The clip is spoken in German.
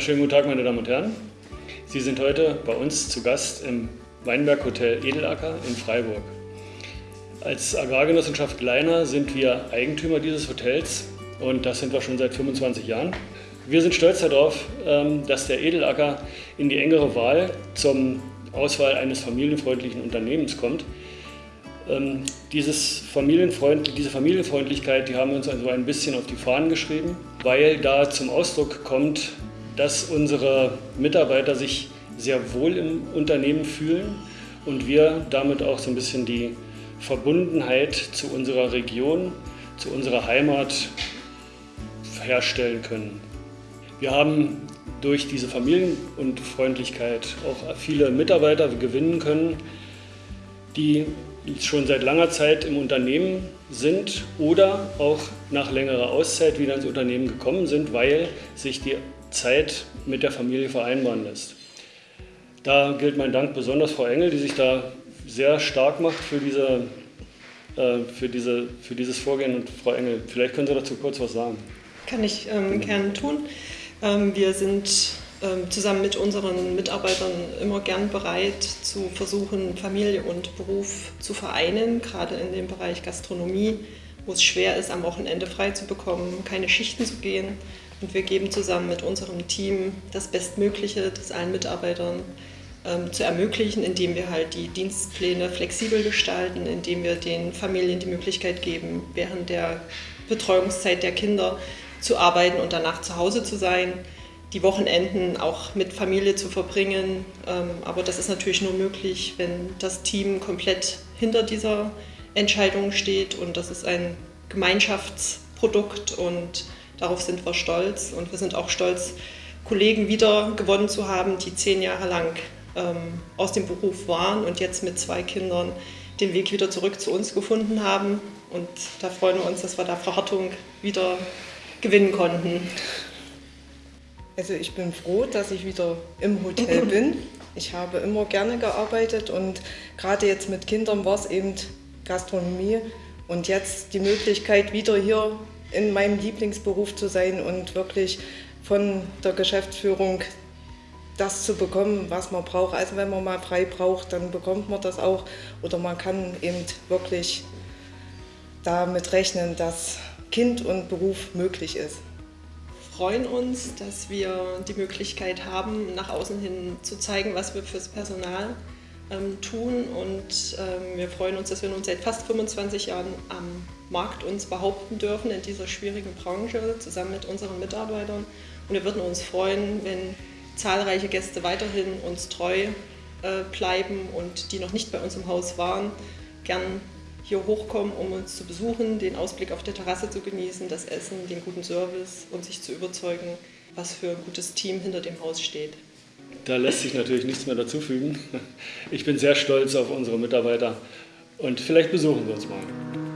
Schönen guten Tag, meine Damen und Herren. Sie sind heute bei uns zu Gast im Weinberg Hotel Edelacker in Freiburg. Als Agrargenossenschaft Leiner sind wir Eigentümer dieses Hotels und das sind wir schon seit 25 Jahren. Wir sind stolz darauf, ähm, dass der Edelacker in die engere Wahl zum Auswahl eines familienfreundlichen Unternehmens kommt. Ähm, dieses Familienfreund, diese Familienfreundlichkeit, die haben wir uns also ein bisschen auf die Fahnen geschrieben, weil da zum Ausdruck kommt, dass unsere Mitarbeiter sich sehr wohl im Unternehmen fühlen und wir damit auch so ein bisschen die Verbundenheit zu unserer Region, zu unserer Heimat herstellen können. Wir haben durch diese Familienfreundlichkeit auch viele Mitarbeiter gewinnen können, die schon seit langer Zeit im Unternehmen sind oder auch nach längerer Auszeit wieder ins Unternehmen gekommen sind, weil sich die Zeit mit der Familie vereinbaren lässt. Da gilt mein Dank besonders Frau Engel, die sich da sehr stark macht für, diese, äh, für, diese, für dieses Vorgehen. Und Frau Engel, vielleicht können Sie dazu kurz was sagen. Kann ich ähm, gerne tun. Ähm, wir sind ähm, zusammen mit unseren Mitarbeitern immer gern bereit zu versuchen, Familie und Beruf zu vereinen, gerade in dem Bereich Gastronomie, wo es schwer ist, am Wochenende frei zu bekommen, keine Schichten zu gehen. Und wir geben zusammen mit unserem Team das Bestmögliche, das allen Mitarbeitern ähm, zu ermöglichen, indem wir halt die Dienstpläne flexibel gestalten, indem wir den Familien die Möglichkeit geben, während der Betreuungszeit der Kinder zu arbeiten und danach zu Hause zu sein die Wochenenden auch mit Familie zu verbringen. Ähm, aber das ist natürlich nur möglich, wenn das Team komplett hinter dieser Entscheidung steht. Und das ist ein Gemeinschaftsprodukt und darauf sind wir stolz. Und wir sind auch stolz, Kollegen wieder gewonnen zu haben, die zehn Jahre lang ähm, aus dem Beruf waren und jetzt mit zwei Kindern den Weg wieder zurück zu uns gefunden haben. Und da freuen wir uns, dass wir da Frau Hartung wieder gewinnen konnten. Also ich bin froh, dass ich wieder im Hotel bin. Ich habe immer gerne gearbeitet und gerade jetzt mit Kindern war es eben Gastronomie und jetzt die Möglichkeit wieder hier in meinem Lieblingsberuf zu sein und wirklich von der Geschäftsführung das zu bekommen, was man braucht. Also wenn man mal frei braucht, dann bekommt man das auch oder man kann eben wirklich damit rechnen, dass Kind und Beruf möglich ist freuen uns, dass wir die Möglichkeit haben, nach außen hin zu zeigen, was wir fürs Personal ähm, tun. Und ähm, wir freuen uns, dass wir nun seit fast 25 Jahren am Markt uns behaupten dürfen in dieser schwierigen Branche, zusammen mit unseren Mitarbeitern. Und wir würden uns freuen, wenn zahlreiche Gäste weiterhin uns treu äh, bleiben und die noch nicht bei uns im Haus waren, gern hier hochkommen, um uns zu besuchen, den Ausblick auf der Terrasse zu genießen, das Essen, den guten Service und sich zu überzeugen, was für ein gutes Team hinter dem Haus steht. Da lässt sich natürlich nichts mehr dazufügen. Ich bin sehr stolz auf unsere Mitarbeiter und vielleicht besuchen wir uns mal.